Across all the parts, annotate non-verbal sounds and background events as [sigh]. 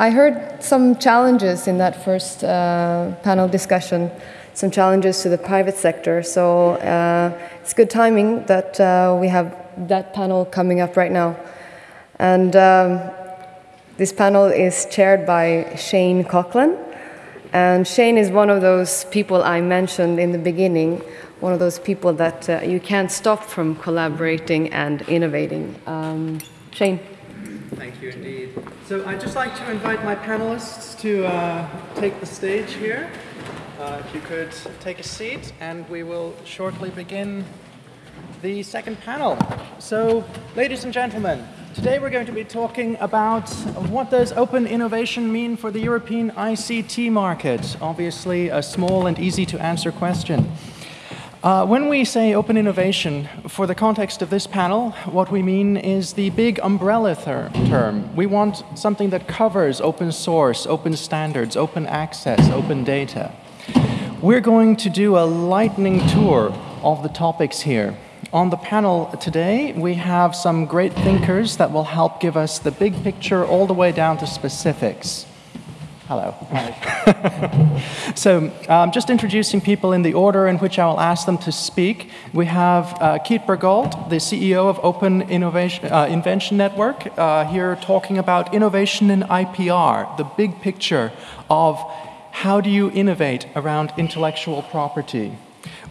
I heard some challenges in that first uh, panel discussion, some challenges to the private sector. So uh, it's good timing that uh, we have that panel coming up right now. And um, this panel is chaired by Shane Coughlin. And Shane is one of those people I mentioned in the beginning, one of those people that uh, you can't stop from collaborating and innovating. Um, Shane. Thank you indeed. So I'd just like to invite my panelists to uh, take the stage here. Uh, if you could take a seat, and we will shortly begin the second panel. So, ladies and gentlemen, today we're going to be talking about what does open innovation mean for the European ICT market. Obviously, a small and easy to answer question. Uh, when we say open innovation, for the context of this panel, what we mean is the big umbrella term. We want something that covers open source, open standards, open access, open data. We're going to do a lightning tour of the topics here. On the panel today, we have some great thinkers that will help give us the big picture all the way down to specifics. Hello. [laughs] so, um, just introducing people in the order in which I will ask them to speak. We have uh, Keith Bergelt, the CEO of Open Innovation, uh, Invention Network, uh, here talking about innovation in IPR, the big picture of how do you innovate around intellectual property.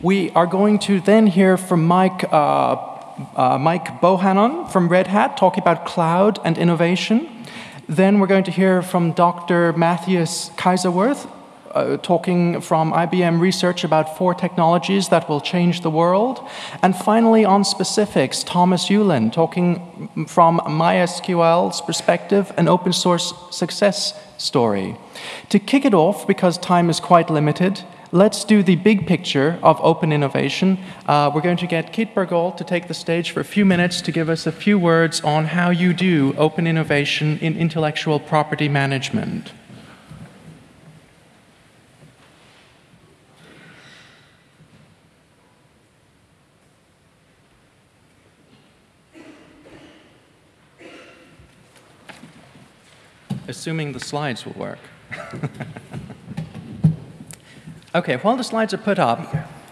We are going to then hear from Mike. Uh, uh, Mike Bohannon from Red Hat talking about cloud and innovation. Then we're going to hear from Dr. Matthias Kaiserwerth, uh, talking from IBM Research about four technologies that will change the world. And finally, on specifics, Thomas Ulin, talking from MySQL's perspective, an open source success story. To kick it off, because time is quite limited, let's do the big picture of open innovation. Uh, we're going to get Keith Bergelt to take the stage for a few minutes to give us a few words on how you do open innovation in intellectual property management. Assuming the slides will work. [laughs] Okay, while the slides are put up,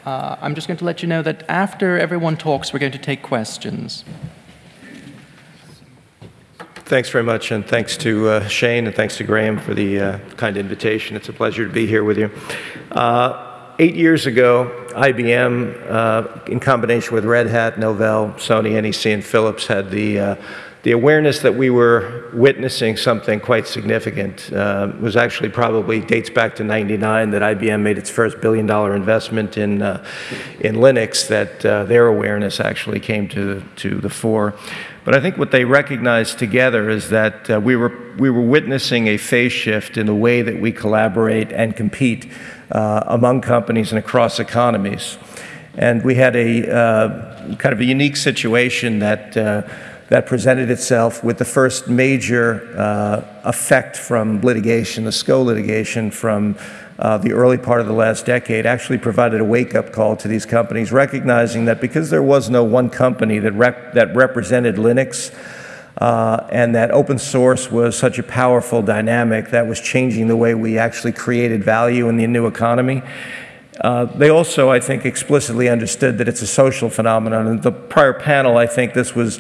uh, I'm just going to let you know that after everyone talks, we're going to take questions. Thanks very much, and thanks to uh, Shane and thanks to Graham for the uh, kind invitation. It's a pleasure to be here with you. Uh, eight years ago, IBM, uh, in combination with Red Hat, Novell, Sony, NEC, and Philips, had the uh, the awareness that we were witnessing something quite significant uh, was actually probably dates back to 99 that IBM made its first billion dollar investment in, uh, in Linux that uh, their awareness actually came to, to the fore. But I think what they recognized together is that uh, we, were, we were witnessing a phase shift in the way that we collaborate and compete uh, among companies and across economies. And we had a uh, kind of a unique situation that that presented itself with the first major uh, effect from litigation, the SCO litigation from uh, the early part of the last decade, actually provided a wake-up call to these companies, recognizing that because there was no one company that, rep that represented Linux, uh, and that open source was such a powerful dynamic that was changing the way we actually created value in the new economy. Uh, they also, I think, explicitly understood that it's a social phenomenon. In the prior panel, I think this was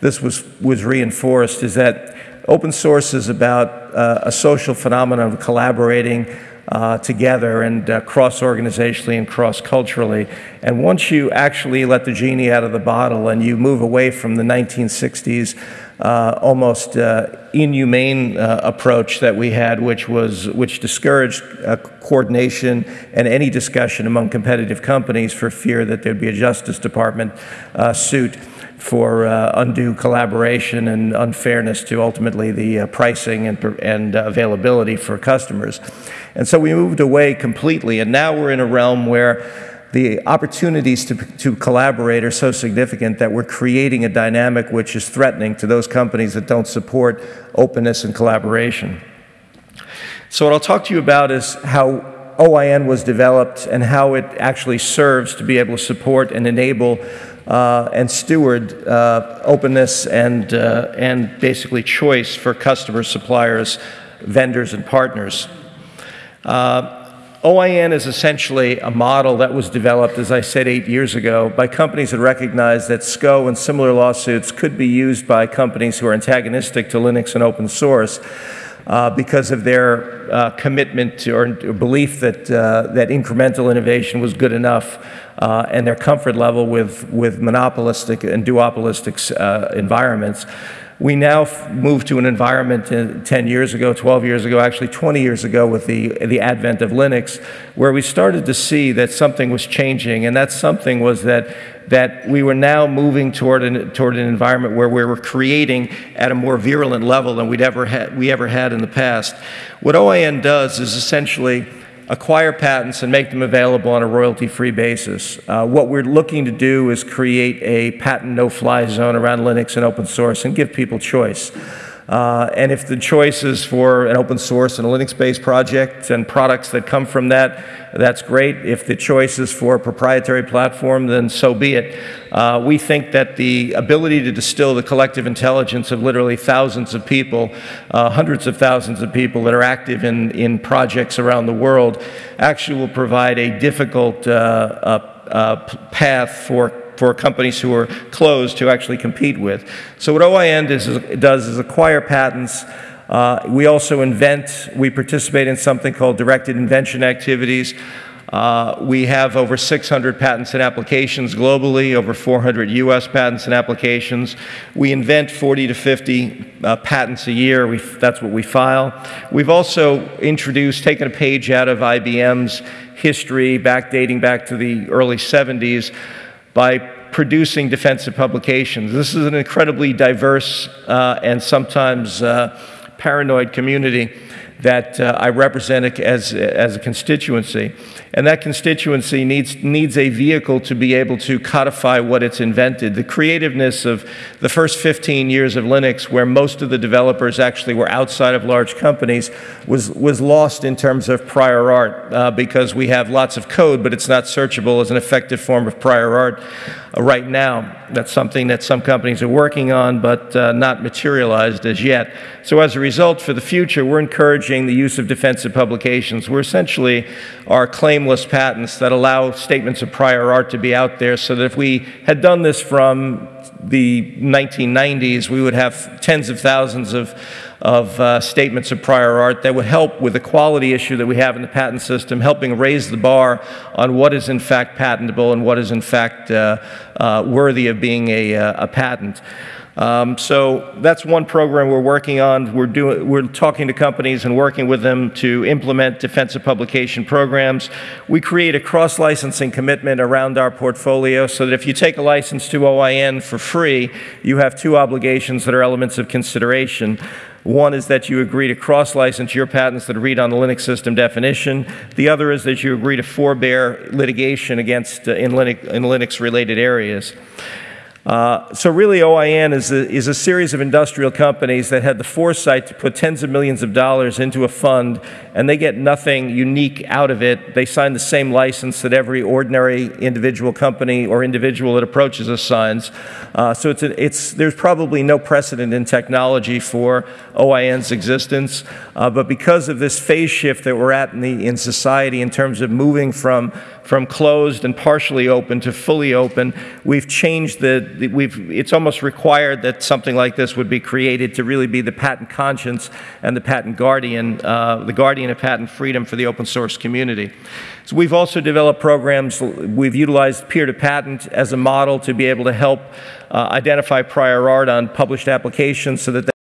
this was, was reinforced is that open source is about uh, a social phenomenon of collaborating uh, together and uh, cross-organizationally and cross-culturally. And once you actually let the genie out of the bottle and you move away from the 1960s uh, almost uh, inhumane uh, approach that we had, which was which discouraged uh, coordination and any discussion among competitive companies for fear that there'd be a Justice Department suit for uh, undue collaboration and unfairness to ultimately the uh, pricing and, and uh, availability for customers. And so we moved away completely, and now we're in a realm where the opportunities to, to collaborate are so significant that we're creating a dynamic which is threatening to those companies that don't support openness and collaboration. So what I'll talk to you about is how OIN was developed and how it actually serves to be able to support and enable uh, and steward uh, openness and, uh, and basically choice for customers, suppliers, vendors and partners. Uh, OIN is essentially a model that was developed, as I said, eight years ago by companies that recognized that SCO and similar lawsuits could be used by companies who are antagonistic to Linux and open source uh, because of their uh, commitment to, or belief that, uh, that incremental innovation was good enough uh, and their comfort level with, with monopolistic and duopolistic uh, environments. We now move to an environment uh, 10 years ago, 12 years ago, actually 20 years ago with the, the advent of Linux, where we started to see that something was changing, and that something was that that we were now moving toward an, toward an environment where we were creating at a more virulent level than we'd ever had, we ever had in the past. What OIN does is essentially acquire patents and make them available on a royalty-free basis. Uh, what we're looking to do is create a patent no-fly zone around Linux and open source and give people choice. Uh, and if the choice is for an open source and a Linux-based project and products that come from that, that's great. If the choice is for a proprietary platform, then so be it. Uh, we think that the ability to distill the collective intelligence of literally thousands of people, uh, hundreds of thousands of people that are active in, in projects around the world, actually will provide a difficult uh, uh, uh, path for for companies who are closed to actually compete with. So what OIN does is, does is acquire patents. Uh, we also invent, we participate in something called directed invention activities. Uh, we have over 600 patents and applications globally, over 400 US patents and applications. We invent 40 to 50 uh, patents a year. We, that's what we file. We've also introduced, taken a page out of IBM's history, back dating back to the early 70s, by producing defensive publications. This is an incredibly diverse uh, and sometimes uh, paranoid community that uh, I represent as, as a constituency. And that constituency needs, needs a vehicle to be able to codify what it's invented. The creativeness of the first 15 years of Linux, where most of the developers actually were outside of large companies, was, was lost in terms of prior art uh, because we have lots of code, but it's not searchable as an effective form of prior art uh, right now. That's something that some companies are working on, but uh, not materialized as yet. So as a result, for the future, we're the use of defensive publications. We're essentially our claimless patents that allow statements of prior art to be out there so that if we had done this from the 1990s, we would have tens of thousands of, of uh, statements of prior art that would help with the quality issue that we have in the patent system, helping raise the bar on what is in fact patentable and what is in fact uh, uh, worthy of being a, uh, a patent. Um, so that's one program we're working on. We're, doing, we're talking to companies and working with them to implement defensive publication programs. We create a cross-licensing commitment around our portfolio so that if you take a license to OIN for free, you have two obligations that are elements of consideration. One is that you agree to cross-license your patents that read on the Linux system definition. The other is that you agree to forbear litigation against uh, in Linux-related areas. Uh, so really OIN is a, is a series of industrial companies that had the foresight to put tens of millions of dollars into a fund and they get nothing unique out of it. They sign the same license that every ordinary individual company or individual that approaches us signs. Uh, so it's, a, it's, there's probably no precedent in technology for OIN's existence, uh, but because of this phase shift that we're at in, the, in society in terms of moving from from closed and partially open to fully open. We've changed the, we've, it's almost required that something like this would be created to really be the patent conscience and the patent guardian, uh, the guardian of patent freedom for the open source community. So we've also developed programs, we've utilized peer-to-patent as a model to be able to help uh, identify prior art on published applications so that